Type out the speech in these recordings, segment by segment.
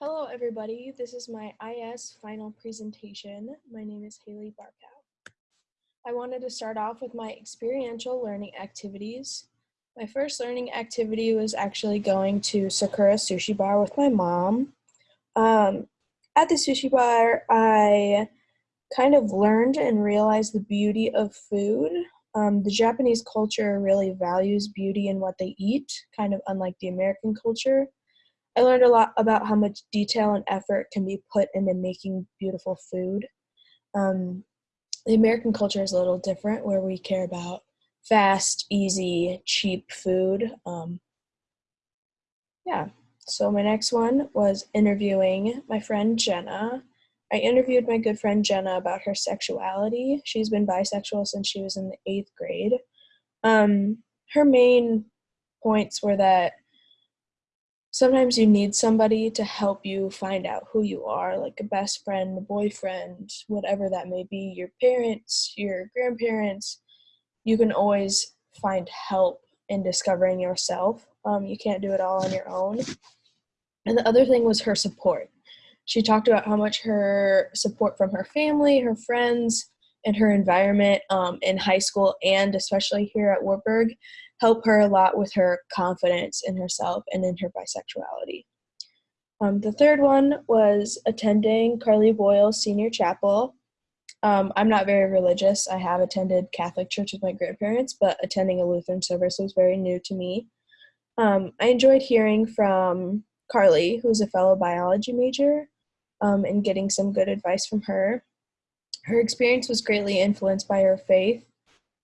Hello, everybody. This is my IS final presentation. My name is Haley Barkow. I wanted to start off with my experiential learning activities. My first learning activity was actually going to Sakura Sushi Bar with my mom. Um, at the sushi bar, I kind of learned and realized the beauty of food. Um, the Japanese culture really values beauty in what they eat, kind of unlike the American culture. I learned a lot about how much detail and effort can be put into making beautiful food. Um, the American culture is a little different, where we care about fast, easy, cheap food. Um, yeah, so my next one was interviewing my friend Jenna. I interviewed my good friend Jenna about her sexuality. She's been bisexual since she was in the eighth grade. Um, her main points were that sometimes you need somebody to help you find out who you are, like a best friend, a boyfriend, whatever that may be, your parents, your grandparents. You can always find help in discovering yourself. Um, you can't do it all on your own. And the other thing was her support. She talked about how much her support from her family, her friends, and her environment um, in high school and especially here at Wartburg help her a lot with her confidence in herself and in her bisexuality. Um, the third one was attending Carly Boyle senior chapel. Um, I'm not very religious. I have attended Catholic church with my grandparents, but attending a Lutheran service was very new to me. Um, I enjoyed hearing from Carly, who's a fellow biology major, um, and getting some good advice from her. Her experience was greatly influenced by her faith,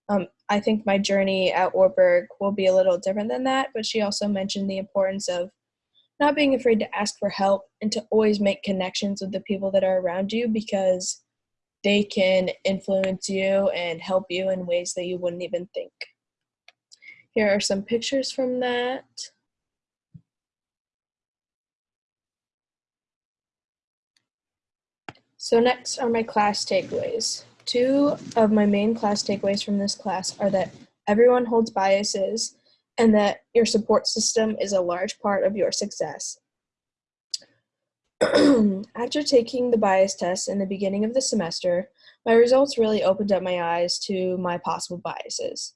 um, I think my journey at Wartburg will be a little different than that, but she also mentioned the importance of not being afraid to ask for help and to always make connections with the people that are around you because they can influence you and help you in ways that you wouldn't even think. Here are some pictures from that. So next are my class takeaways. Two of my main class takeaways from this class are that everyone holds biases and that your support system is a large part of your success. After taking the bias test in the beginning of the semester, my results really opened up my eyes to my possible biases.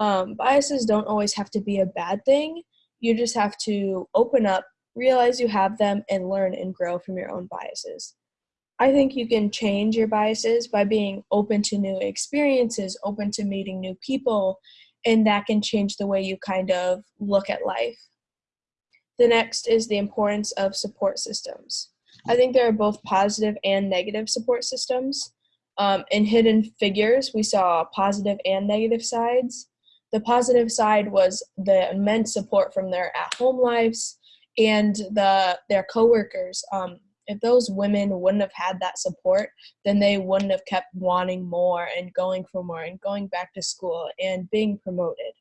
Um, biases don't always have to be a bad thing. You just have to open up, realize you have them, and learn and grow from your own biases. I think you can change your biases by being open to new experiences, open to meeting new people, and that can change the way you kind of look at life. The next is the importance of support systems. I think there are both positive and negative support systems. Um, in Hidden Figures, we saw positive and negative sides. The positive side was the immense support from their at-home lives and the their coworkers. Um, if those women wouldn't have had that support, then they wouldn't have kept wanting more and going for more and going back to school and being promoted.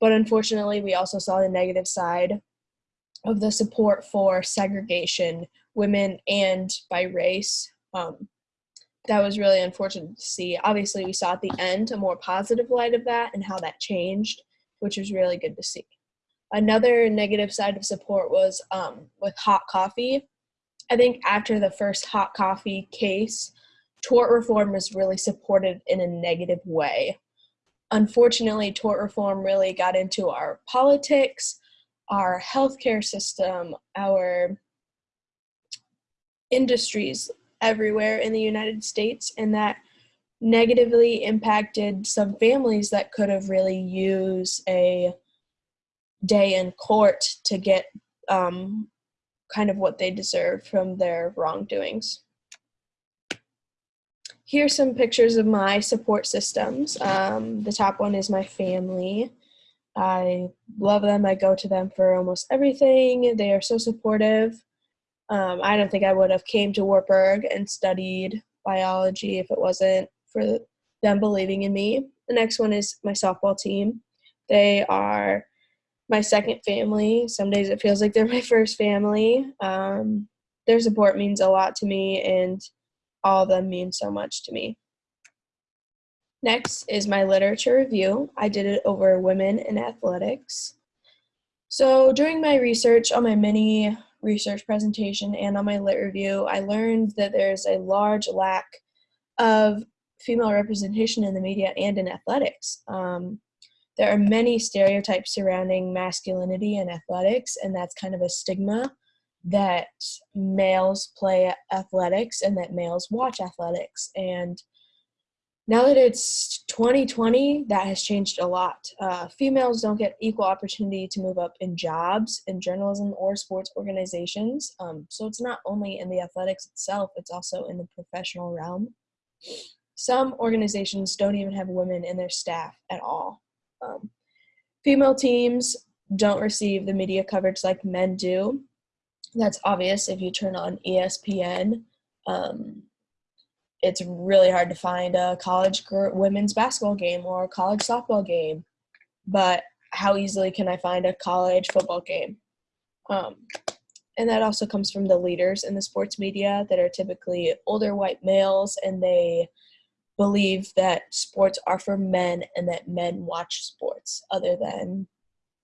But unfortunately, we also saw the negative side of the support for segregation, women and by race. Um, that was really unfortunate to see. Obviously, we saw at the end a more positive light of that and how that changed, which was really good to see. Another negative side of support was um, with hot coffee I think after the first hot coffee case, tort reform was really supported in a negative way. Unfortunately, tort reform really got into our politics, our healthcare system, our industries everywhere in the United States, and that negatively impacted some families that could have really used a day in court to get um, kind of what they deserve from their wrongdoings. Here's some pictures of my support systems. Um, the top one is my family. I love them. I go to them for almost everything. They are so supportive. Um, I don't think I would have came to Wartburg and studied biology if it wasn't for them believing in me. The next one is my softball team. They are my second family. Some days it feels like they're my first family. Um, their support means a lot to me, and all of them mean so much to me. Next is my literature review. I did it over women in athletics. So during my research on my mini research presentation and on my lit review, I learned that there's a large lack of female representation in the media and in athletics. Um, there are many stereotypes surrounding masculinity and athletics, and that's kind of a stigma that males play athletics and that males watch athletics. And now that it's 2020, that has changed a lot. Uh, females don't get equal opportunity to move up in jobs in journalism or sports organizations. Um, so it's not only in the athletics itself, it's also in the professional realm. Some organizations don't even have women in their staff at all. Um, female teams don't receive the media coverage like men do. That's obvious if you turn on ESPN. Um, it's really hard to find a college women's basketball game or a college softball game, but how easily can I find a college football game? Um, and that also comes from the leaders in the sports media that are typically older white males and they believe that sports are for men and that men watch sports other than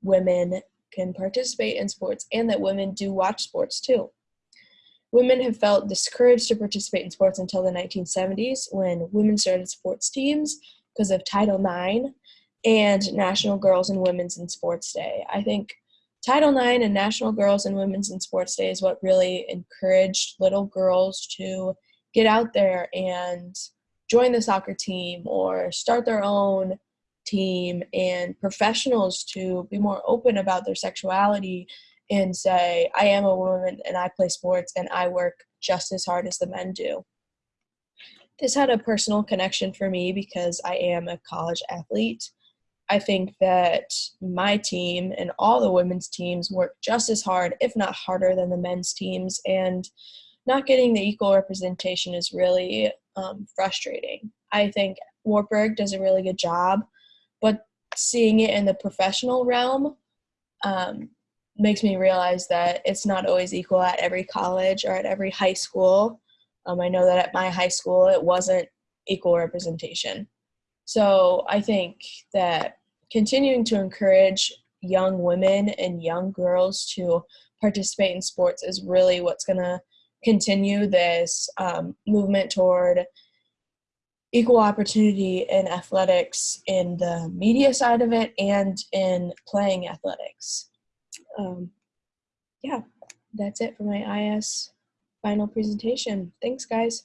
women can participate in sports and that women do watch sports too. Women have felt discouraged to participate in sports until the 1970s when women started sports teams because of Title IX and National Girls and Women's in Sports Day. I think Title IX and National Girls and Women's in Sports Day is what really encouraged little girls to get out there and join the soccer team or start their own team and professionals to be more open about their sexuality and say, I am a woman and I play sports and I work just as hard as the men do. This had a personal connection for me because I am a college athlete. I think that my team and all the women's teams work just as hard, if not harder, than the men's teams. And not getting the equal representation is really um, frustrating. I think Wartburg does a really good job, but seeing it in the professional realm, um, makes me realize that it's not always equal at every college or at every high school. Um, I know that at my high school it wasn't equal representation. So I think that continuing to encourage young women and young girls to participate in sports is really what's going to continue this um, movement toward equal opportunity in athletics in the media side of it and in playing athletics um, yeah, that's it for my IS final presentation. Thanks, guys.